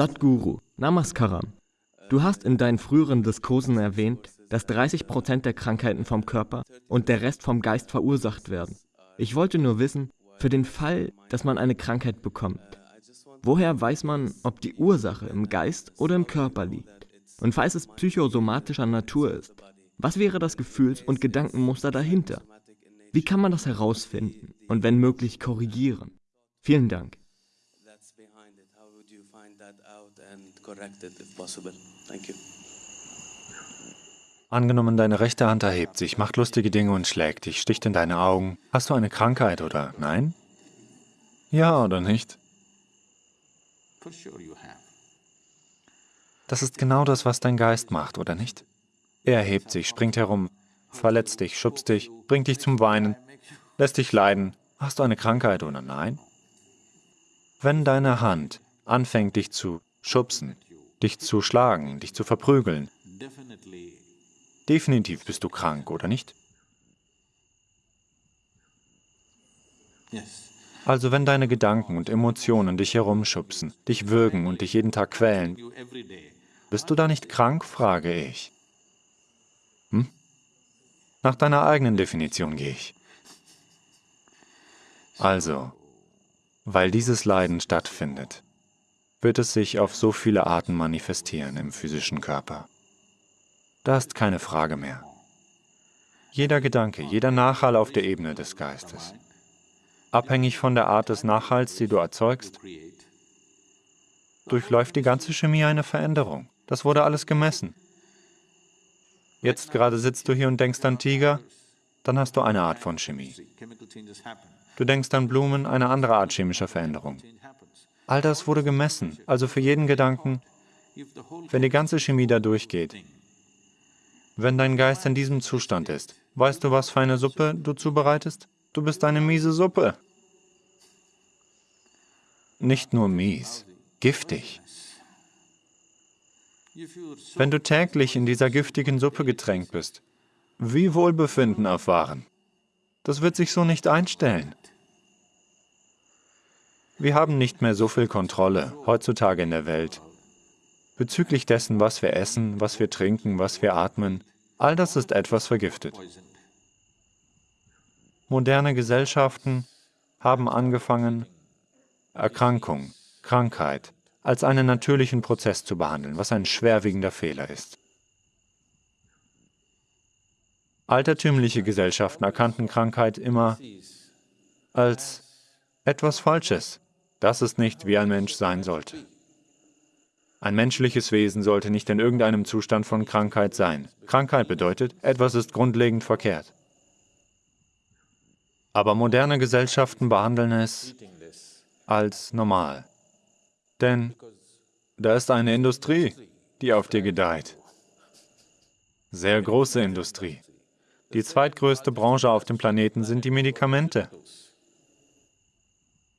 Sadhguru, Namaskaram. Du hast in deinen früheren Diskursen erwähnt, dass 30% der Krankheiten vom Körper und der Rest vom Geist verursacht werden. Ich wollte nur wissen, für den Fall, dass man eine Krankheit bekommt, woher weiß man, ob die Ursache im Geist oder im Körper liegt? Und falls es psychosomatischer Natur ist, was wäre das Gefühls- und Gedankenmuster dahinter? Wie kann man das herausfinden und wenn möglich korrigieren? Vielen Dank. Angenommen, deine rechte Hand erhebt sich, macht lustige Dinge und schlägt dich, sticht in deine Augen. Hast du eine Krankheit oder nein? Ja oder nicht? Das ist genau das, was dein Geist macht, oder nicht? Er erhebt sich, springt herum, verletzt dich, schubst dich, bringt dich zum Weinen, lässt dich leiden. Hast du eine Krankheit oder nein? Wenn deine Hand anfängt, dich zu schubsen, dich zu schlagen, dich zu verprügeln, definitiv bist du krank, oder nicht? Also wenn deine Gedanken und Emotionen dich herumschubsen, dich würgen und dich jeden Tag quälen, bist du da nicht krank, frage ich. Hm? Nach deiner eigenen Definition gehe ich. Also, weil dieses Leiden stattfindet, wird es sich auf so viele Arten manifestieren im physischen Körper. Da ist keine Frage mehr. Jeder Gedanke, jeder Nachhall auf der Ebene des Geistes, abhängig von der Art des Nachhalls, die du erzeugst, durchläuft die ganze Chemie eine Veränderung. Das wurde alles gemessen. Jetzt gerade sitzt du hier und denkst an Tiger, dann hast du eine Art von Chemie. Du denkst an Blumen, eine andere Art chemischer Veränderung. All das wurde gemessen, also für jeden Gedanken, wenn die ganze Chemie da durchgeht. Wenn dein Geist in diesem Zustand ist, weißt du, was für eine Suppe du zubereitest? Du bist eine miese Suppe. Nicht nur mies, giftig. Wenn du täglich in dieser giftigen Suppe getränkt bist, wie Wohlbefinden erfahren? Das wird sich so nicht einstellen. Wir haben nicht mehr so viel Kontrolle heutzutage in der Welt bezüglich dessen, was wir essen, was wir trinken, was wir atmen. All das ist etwas vergiftet. Moderne Gesellschaften haben angefangen, Erkrankung, Krankheit, als einen natürlichen Prozess zu behandeln, was ein schwerwiegender Fehler ist. Altertümliche Gesellschaften erkannten Krankheit immer als etwas Falsches. Das ist nicht, wie ein Mensch sein sollte. Ein menschliches Wesen sollte nicht in irgendeinem Zustand von Krankheit sein. Krankheit bedeutet, etwas ist grundlegend verkehrt. Aber moderne Gesellschaften behandeln es als normal. Denn da ist eine Industrie, die auf dir gedeiht. Sehr große Industrie. Die zweitgrößte Branche auf dem Planeten sind die Medikamente.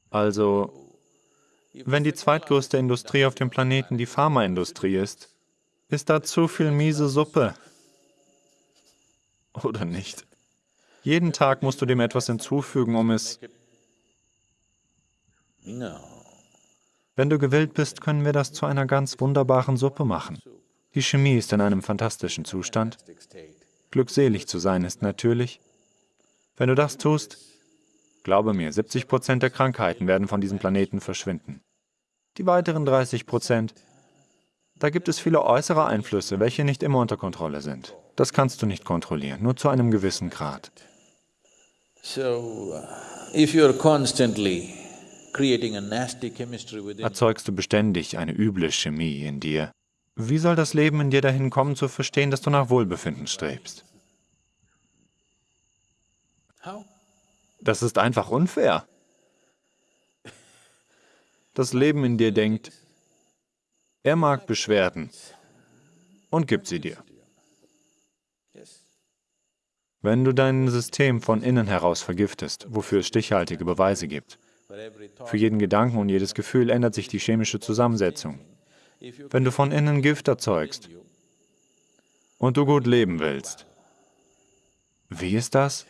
Also, wenn die zweitgrößte Industrie auf dem Planeten die Pharmaindustrie ist, ist da zu viel miese Suppe. Oder nicht? Jeden Tag musst du dem etwas hinzufügen, um es wenn du gewillt bist, können wir das zu einer ganz wunderbaren Suppe machen. Die Chemie ist in einem fantastischen Zustand. Glückselig zu sein ist natürlich. Wenn du das tust, glaube mir, 70 Prozent der Krankheiten werden von diesem Planeten verschwinden. Die weiteren 30 Prozent, da gibt es viele äußere Einflüsse, welche nicht immer unter Kontrolle sind. Das kannst du nicht kontrollieren, nur zu einem gewissen Grad. Uh, Erzeugst du beständig eine üble Chemie in dir? Wie soll das Leben in dir dahin kommen, zu verstehen, dass du nach Wohlbefinden strebst? Das ist einfach unfair. Das Leben in dir denkt, er mag Beschwerden und gibt sie dir. Wenn du dein System von innen heraus vergiftest, wofür es stichhaltige Beweise gibt, für jeden Gedanken und jedes Gefühl ändert sich die chemische Zusammensetzung. Wenn du von innen Gift erzeugst und du gut leben willst, wie ist das?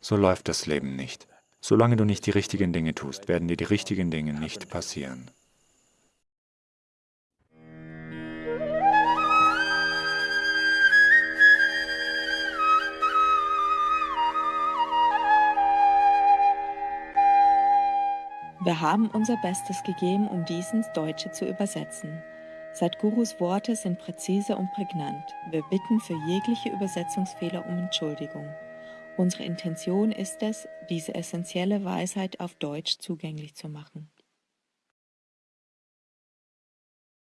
So läuft das Leben nicht. Solange du nicht die richtigen Dinge tust, werden dir die richtigen Dinge nicht passieren. Wir haben unser Bestes gegeben, um dies ins Deutsche zu übersetzen. Sadhgurus Worte sind präzise und prägnant. Wir bitten für jegliche Übersetzungsfehler um Entschuldigung. Unsere Intention ist es, diese essentielle Weisheit auf Deutsch zugänglich zu machen.